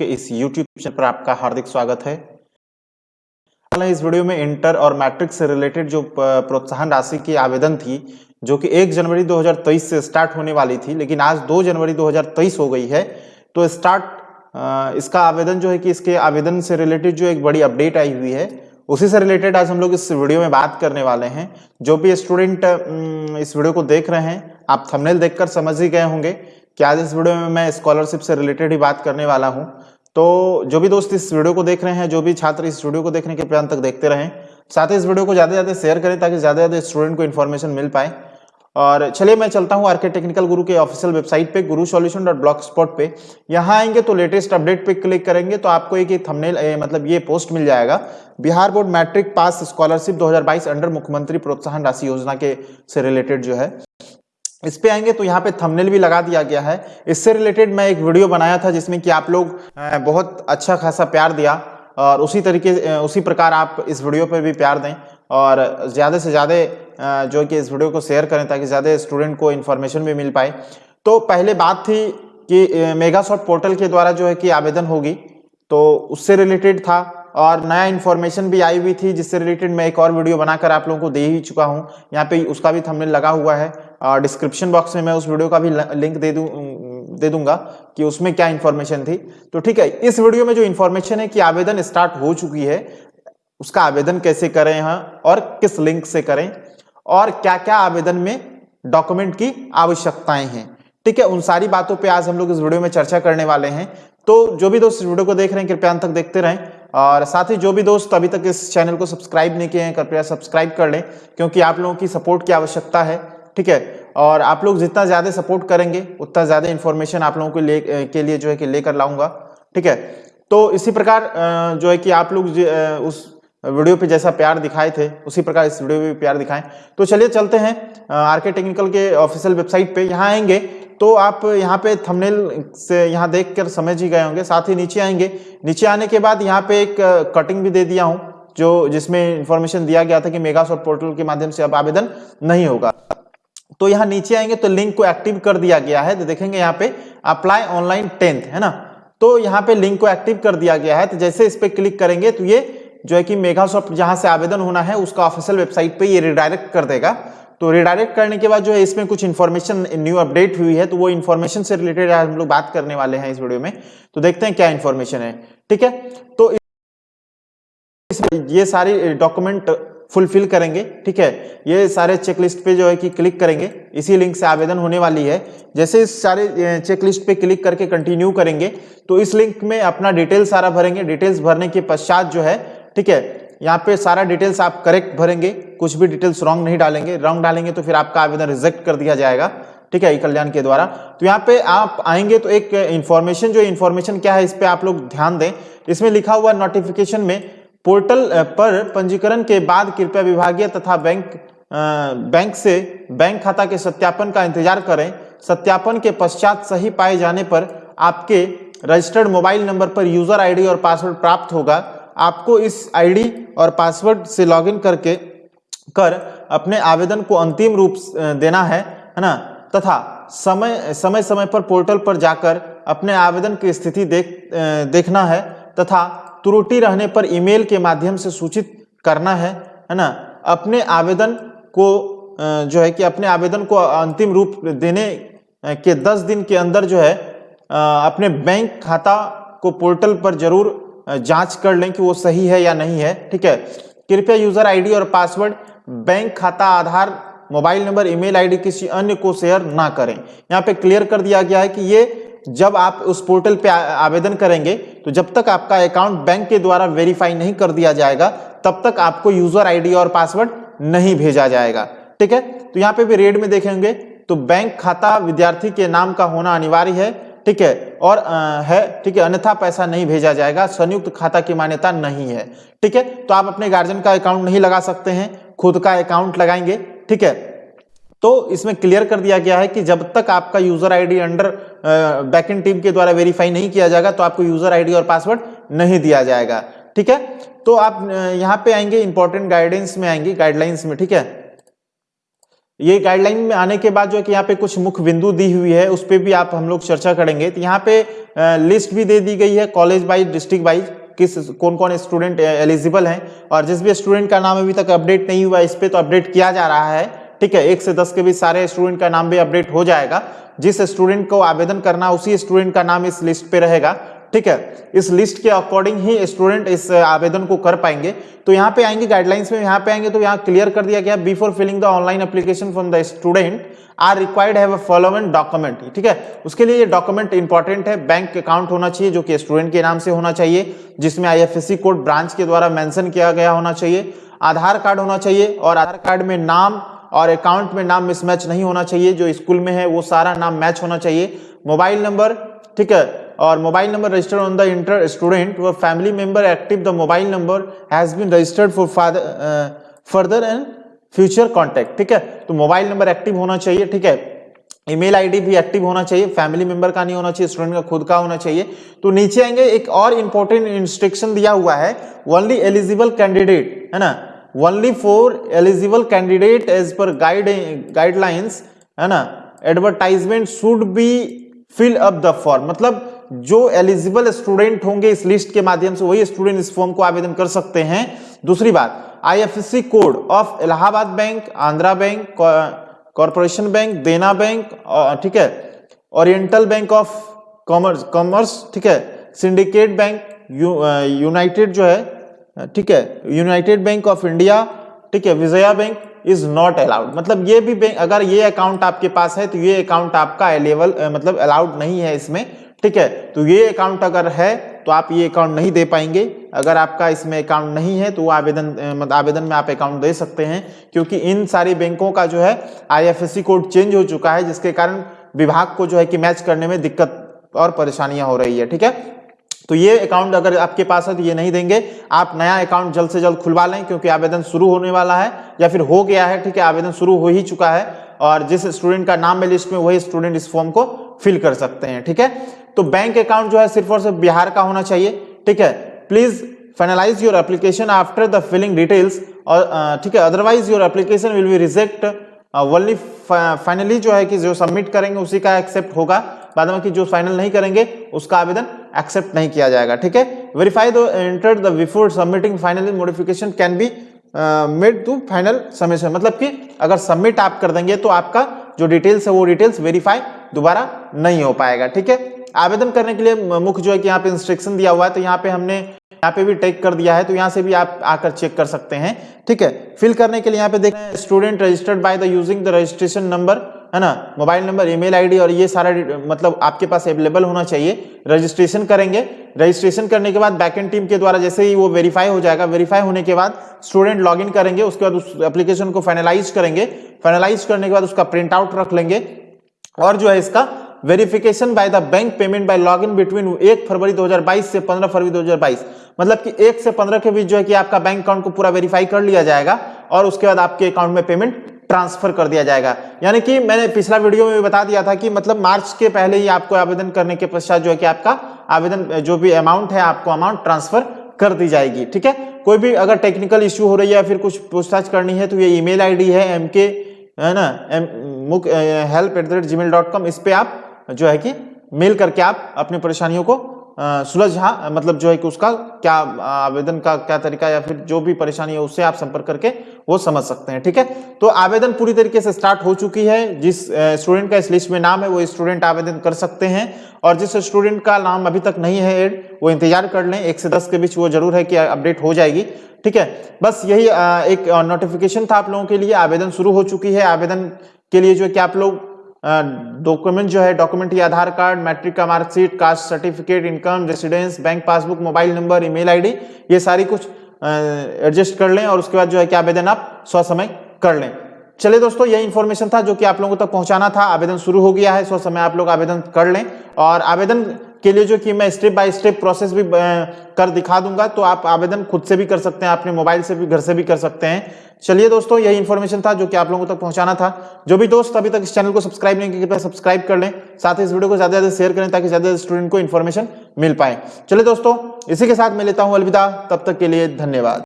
के इस YouTube channel पर आपका हार्दिक स्वागत है। इस वीडियो में इंटर और मैट्रिक से रिलेटेड जो प्रोत्साहन राशि की आवेदन थी, जो कि 1 जनवरी 2023 से स्टार्ट होने वाली थी, लेकिन आज 2 जनवरी 2023 हो गई है तो स्टार्ट इसका आवेदन जो है कि इसके आवेदन से रिलेटेड जो एक बड़ी अपडेट आई हुई है, उसी से रिलेटेड आज हम लोग इस वीडियो में बात करने वाले हैं। जो भी स्टूडेंट इस वीडियो को देख रहे हैं, आप थंबनेल देखकर समझ ही गए होंगे कि आज इस वीडियो में मैं स्कॉलरशिप से रिलेटेड ही बात करने वाला हूँ। तो जो भी दोस्त इस वीडियो को देख रहे हैं, जो भी छात्र इस वीडियो को देखने के प्लान तक देखते रहें, साथ ही इस वीडियो को ज़्यादा ज़्यादा शेयर करें ताकि ज़्यादा ज़्यादा स्टूडेंट को इन्फॉर्मेशन मिल पाए। और चलिए मैं चलता हूँ आरके टेक्निकल गुरु के ऑफिशियल वेबसाइट पे गुरु सॉल्यूशन डॉट ब्लॉक स्पॉट पे। यहाँ आएँगे तो लेटेस्ट अपडेट पे क्लिक करेंगे तो आपको एक थंबनेल मतलब ये पोस्ट मिल जाएगा। Bihar board matric pass scholarship 2022 under मुख्यमंत्री प्रोत्साहन राशि योजना के से रिलेटेड जो है। इस पे आएँगे तो यहाँ पे थंबनेल भी लगा दिया गया है। इससे रिलेटेड मैं एक वीडियो बनाया था जिसमें कि आप लोग बहुत अच्छा खासा प्यार दिया और उसी तरीके उसी प्रकार आप इस वीडियो पर भी प्यार दें और ज़्यादा से ज़्यादा जो कि इस वीडियो को शेयर करें ताकि ज़्यादा स्टूडेंट को इन्फॉर्मेशन भी मिल पाए। तो पहले बात थी कि मेगा पोर्टल के द्वारा जो है कि आवेदन होगी तो उससे रिलेटेड था और नया इन्फॉर्मेशन भी आई हुई थी, जिससे रिलेटेड मैं एक और वीडियो बनाकर आप लोगों को दे ही चुका हूँ। यहाँ पे उसका भी थंबनेल लगा हुआ है डिस्क्रिप्शन बॉक्स में मैं उस वीडियो का भी लिंक दे दूँ दे दूँगा कि उसमें क्या इन्फॉर्मेशन थी। तो ठीक है, इस वीडियो में जो इन्फॉर्मेशन है कि आवेदन स्टार्ट हो चुकी है, उसका आवेदन कैसे करें यहाँ और किस लिंक से करें और क्या क्या आवेदन में डॉक्यूमेंट की आवश्यकताएँ हैं। ठीक है, उन सारी बातों पे आज हम लोग इस वीडियो में चर्चा करने वाले हैं। तो जो भी दोस्त इस वीडियो को देख रहे हैं, कृपया अंत तक देखते रहें और साथ ही जो भी दोस्त अभी तक इस चैनल को सब्सक्राइब नहीं किए हैं, कृपया सब्सक्राइब कर लें, क्योंकि आप लोगों की सपोर्ट की आवश्यकता है। ठीक है? और आप लोग जितना ज़्यादा सपोर्ट करेंगे, उतना ज़्यादा इन्फॉर्मेशन आप लोगों को ले के लिए जो है कि लेकर लाऊँगा। ठीक है? तो इसी प्रकार जो है कि आप लोग उस वीडियो पे जैसा प्यार दिखाए थे, उसी प्रकार इस वीडियो में प्यार दिखाएँ। तो चलिए चलते हैं आरके टेक्निकल के ऑफिशियल वेबसाइट पे। यहाँ आएँगे तो आप यहाँ पे थंबनेल से यहाँ देख कर समझ ही गए होंगे, साथ ही नीचे आएँगे। नीचे आने के बाद यहाँ पे एक कटिंग भी दे दिया हूँ, जो जिसमें इंफॉर्मेशन दिया गया था कि मेगा पोर्टल के माध्यम से अब आवेदन नहीं होगा। तो यहाँ नीचे आएँगे तो लिंक को एक्टिव कर दिया गया है। तो देखेंगे यहाँ पे अप्लाई ऑनलाइन टेंथ है ना? तो यहाँ पे लिंक को एक्टिव कर दिया गया है। तो जैसे इस पर क्लिक करेंगे तो ये जो है कि मेगासॉफ्ट जहाँ से आवेदन होना है, उसका ऑफिशियल वेबसाइट पे ये रिडायरेक्ट कर देगा। तो रिडायरेक्ट करने के बाद जो है इसमें कुछ इन्फॉर्मेशन न्यू अपडेट हुई है तो वो इन्फॉर्मेशन से रिलेटेड हम लोग बात करने वाले हैं इस वीडियो में। तो देखते हैं क्या इन्फॉर्मेशन है। ठीक है? तो ये सारी डॉक्यूमेंट फुलफिल करेंगे, ठीक है? ये सारे चेकलिस्ट पे जो है कि क्लिक करेंगे। इसी लिंक से आवेदन होने वाली है। जैसे इस सारे चेकलिस्ट पे क्लिक करके कंटिन्यू करेंगे तो इस लिंक में अपना डिटेल सारा भरेंगे। डिटेल्स भरने के पश्चात जो है, ठीक है, यहाँ पे सारा डिटेल्स आप करेक्ट भरेंगे। कुछ भी डिटेल्स रॉन्ग नहीं डालेंगे। रॉन्ग डालेंगे तो फिर आपका आवेदन रिजेक्ट कर दिया जाएगा, ठीक है ई कल्याण के द्वारा। तो यहाँ पे आप आएँगे तो एक इन्फॉर्मेशन जो इन्फॉर्मेशन क्या है, इस पर आप लोग ध्यान दें। इसमें लिखा हुआ नोटिफिकेशन में पोर्टल पर पंजीकरण के बाद कृपया विभागीय तथा बैंक बैंक से बैंक खाता के सत्यापन का इंतज़ार करें। सत्यापन के पश्चात सही पाए जाने पर आपके रजिस्टर्ड मोबाइल नंबर पर यूज़र आईडी और पासवर्ड प्राप्त होगा। आपको इस आईडी और पासवर्ड से लॉगिन करके, कर अपने आवेदन को अंतिम रूप देना है है ना? तथा समय समय समय पर पोर्टल पर जाकर अपने आवेदन की स्थिति देख देखना है तथा त्रुटि रहने पर ईमेल के माध्यम से सूचित करना है है ना? अपने आवेदन को जो है कि अपने आवेदन को अंतिम रूप देने के 10 दिन के अंदर जो है अपने बैंक खाता को पोर्टल पर ज़रूर जाँच कर लें कि वो सही है या नहीं है, ठीक है? कृपया यूज़र आईडी और पासवर्ड, बैंक खाता Aadhaar, mobile number, email ID किसी अन्य को शेयर ना करें। यहाँ पे क्लियर कर दिया गया है कि ये जब आप उस पोर्टल पे आवेदन करेंगे तो जब तक आपका अकाउंट बैंक के द्वारा वेरीफाई नहीं कर दिया जाएगा तब तक आपको यूज़र आईडी और पासवर्ड नहीं भेजा जाएगा। ठीक है? तो यहाँ पे भी रेड में देखेंगे तो बैंक खाता विद्यार्थी के नाम का होना अनिवार्य है ठीक है? और आ, है ठीक है अन्यथा पैसा नहीं भेजा जाएगा संयुक्त खाता की मान्यता नहीं है। ठीक है? तो आप अपने गार्जियन का अकाउंट नहीं लगा सकते हैं खुद का अकाउंट लगाएँगे ठीक है? तो इसमें क्लियर कर दिया गया है कि जब तक आपका user ID under backend team के द्वारा वेरीफाई नहीं किया जाएगा तो आपको यूज़र आईडी और पासवर्ड नहीं दिया जाएगा। ठीक है? तो आप यहाँ पे आएँगे इंपॉर्टेंट गाइडेंस में आएँगे गाइडलाइंस में। ठीक है? ये गाइडलाइन में आने के बाद जो है कि यहाँ पे कुछ मुख्य बिंदु दी हुई है, उस पर भी आप, हम लोग चर्चा करेंगे। तो यहाँ पे लिस्ट भी दे दी गई है कॉलेज वाइज डिस्ट्रिक्ट वाइज किस, कौन कौन स्टूडेंट एलिजिबल हैं। और जिस भी स्टूडेंट का नाम अभी तक अपडेट नहीं हुआ इस पर तो अपडेट किया जा रहा है। ठीक है, एक से दस के बीच सारे स्टूडेंट का नाम भी अपडेट हो जाएगा। जिस स्टूडेंट को आवेदन करना, उसी स्टूडेंट का नाम इस लिस्ट पे रहेगा। ठीक है, इस लिस्ट के अकॉर्डिंग ही स्टूडेंट इस आवेदन को कर पाएँगे। तो यहाँ पे आएँगे गाइडलाइंस में, यहाँ पे आएँगे तो यहाँ क्लियर कर दिया गया। Before filling the online application from the student are required have following document ठीक है, उसके लिए ये डॉक्यूमेंट इंपॉर्टेंट है। बैंक अकाउंट होना चाहिए, जो कि स्टूडेंट के नाम से होना चाहिए, जिसमें आईएफएससी कोड ब्रांच के द्वारा मेंशन किया गया होना चाहिए। आधार कार्ड होना चाहिए और आधार कार्ड में नाम और अकाउंट में नाम मिसमैच नहीं होना चाहिए, जो स्कूल में है, वो सारा नाम मैच होना चाहिए। मोबाइल नंबर ठीक है? और mobile number registered on the inter student व family member active the mobile number has been registered for further and future contact ठीक है? तो मोबाइल नंबर एक्टिव होना चाहिए, ठीक है? ईमेल आईडी भी एक्टिव होना चाहिए फैमिली मेंबर का नहीं होना चाहिए स्टूडेंट का, खुद का होना चाहिए। तो नीचे आएँगे, एक और इंपॉर्टेंट इंस्ट्रक्शन दिया हुआ है ओनली एलिजिबल कैंडिडेट है ना? Only for eligible candidate age per guide guidelines है ना? Advertisement should be fill up the form मतलब जो एलिजिबल स्टूडेंट होंगे इस लिस्ट के माध्यम से, वही स्टूडेंट इस फॉर्म को आवेदन कर सकते हैं। दूसरी बात IFSC code of Allahabad bank Andhra bank corporation bank Dena bank ठीक है? Oriental bank of commerce commerce ठीक है? सिंडिकेट बैंक यूनाइटेड जो है ठीक है। यूनाइटेड बैंक ऑफ़ इंडिया ठीक है Vijaya bank is not allowed मतलब ये भी बैंक अगर ये अकाउंट आपके पास है तो ये अकाउंट आपका अलेबल मतलब अलाउड नहीं है इसमें, ठीक है। तो ये अकाउंट अगर है तो आप ये अकाउंट नहीं दे पाएँगे। अगर आपका इसमें अकाउंट नहीं है तो आवेदन मतलब आवेदन में आप अकाउंट दे सकते हैं, क्योंकि इन सारी बैंकों का जो है आईएफएससी कोड चेंज हो चुका है, जिसके कारण विभाग को जो है कि मैच करने में दिक्कत और परेशानियाँ हो रही है, ठीक है। तो ये अकाउंट अगर आपके पास है तो ये नहीं देंगे। आप नया अकाउंट जल्द से जल्द खुलवा लें क्योंकि आवेदन शुरू होने वाला है या फिर हो गया है, ठीक है, आवेदन शुरू हो ही चुका है और जिस स्टूडेंट का नाम है लिस्ट में, वही स्टूडेंट इस फॉर्म को फिल कर सकते हैं, ठीक है? तो बैंक अकाउंट जो है सिर्फ़ और सिर्फ़ बिहार का होना चाहिए, ठीक है? Please finalize your application after the filling details और ठीक है otherwise your application will be reject only finally जो है कि जो सबमिट करेंगे उसी का एक्सेप्ट होगा। बाद में कि जो फाइनल नहीं करेंगे, उसका आवेदन एक्सेप्ट नहीं किया जाएगा, ठीक है? Verify the enter the before submitting finally modification can be made to final submission मतलब कि अगर सबमिट आप कर देंगे तो आपका जो डिटेल्स है वो डिटेल्स वेरीफाई दोबारा नहीं हो पाएगा, ठीक है? आवेदन करने के लिए मुख्य जो है कि यहाँ पे इंस्ट्रक्शन दिया हुआ है तो यहाँ पे हमने, यहाँ पे भी टेक कर दिया है तो यहाँ से भी आप आकर चेक कर सकते हैं, ठीक है? फिल करने के लिए यहाँ पे देखें student registered by the using the registration number है ना? मोबाइल नंबर, ईमेल आईडी और ये सारा मतलब आपके पास अवेलेबल होना चाहिए। रजिस्ट्रेशन करेंगे। रजिस्ट्रेशन करने के बाद बैकेंड टीम के द्वारा जैसे ही वो वेरीफाई हो जाएगा वेरीफाई होने के बाद स्टूडेंट लॉगिन करेंगे, उसके बाद उस एप्लीकेशन को फाइनलाइज करेंगे। फाइनलाइज करने के बाद उसका प्रिंट आउट रख लेंगे। और जो है इसका verification by the bank payment by login between एक फरवरी 2022 से 15 फरवरी 2022 मतलब कि एक से पंद्रह के बीच जो है कि आपका बैंक अकाउंट को पूरा वेरीफाई कर लिया जाएगा और उसके बाद आपके अकाउंट में पेमेंट ट्रांसफ़र कर दिया जाएगा। यानी कि मैंने पिछला वीडियो में भी बता दिया था कि मतलब मार्च के पहले ही आपको आवेदन करने के पश्चात जो है कि आपका आवेदन, जो भी अमाउंट है, आपको अमाउंट ट्रांसफ़र कर दी जाएगी। ठीक है? कोई भी अगर टेक्निकल इश्यू हो रही है या फिर कुछ पूछताछ करनी है तो ये ईमेल आईडी है एम के है ना? एम मुक help at the rate gmail dot com इस पर आप जो है कि मेल करके आप अपनी परेशानियों को सुलझा मतलब जो है कि उसका क्या आवेदन का क्या तरीका या फिर जो भी परेशानी है उससे आप संपर्क करके वो समझ सकते हैं, ठीक है? तो आवेदन पूरी तरीके से स्टार्ट हो चुकी है। जिस स्टूडेंट का इस लिस्ट में नाम है, वो स्टूडेंट आवेदन कर सकते हैं और जिस स्टूडेंट का नाम अभी तक नहीं है एड, वो इंतज़ार कर लें। एक से दस के बीच वो ज़रूर है कि अपडेट हो जाएगी, ठीक है? बस यही एक नोटिफिकेशन था आप लोगों के लिए। आवेदन शुरू हो चुकी है। आवेदन के लिए जो है कि आप लोग डॉक्यूमेंट जो है डॉक्यूमेंट ये आधार कार्ड मैट्रिक का marksheet caste certificate income residence bank passbook mobile number email ID ये सारी कुछ एडजस्ट कर लें और उसके बाद जो है, क्या आवेदन आप सौ समय कर लें। चलिए दोस्तों, यही इन्फॉर्मेशन था जो कि आप लोगों तक पहुंचाना था। आवेदन शुरू हो गया है, सो समय आप लोग आवेदन कर लें। और आवेदन के लिए जो कि मैं स्टेप बाय स्टेप प्रोसेस भी कर दिखा दूँगा तो आप आवेदन खुद से भी कर सकते हैं, अपने मोबाइल से भी, घर से भी कर सकते हैं। चलिए दोस्तों, यही इन्फॉर्मेशन था जो कि आप लोगों तक पहुंचाना था। जो भी दोस्त अभी तक इस चैनल को सब्सक्राइब नहीं किया कृपया सब्सक्राइब कर लें। साथ ही इस वीडियो को ज़्यादा ज़्यादा शेयर करें, ताकि ज़्यादा स्टूडेंट को इन्फॉर्मेशन मिल पाए। चलिए दोस्तों, इसी के साथ मैं लेता हूँ अलविदा। तब तक के लिए धन्यवाद।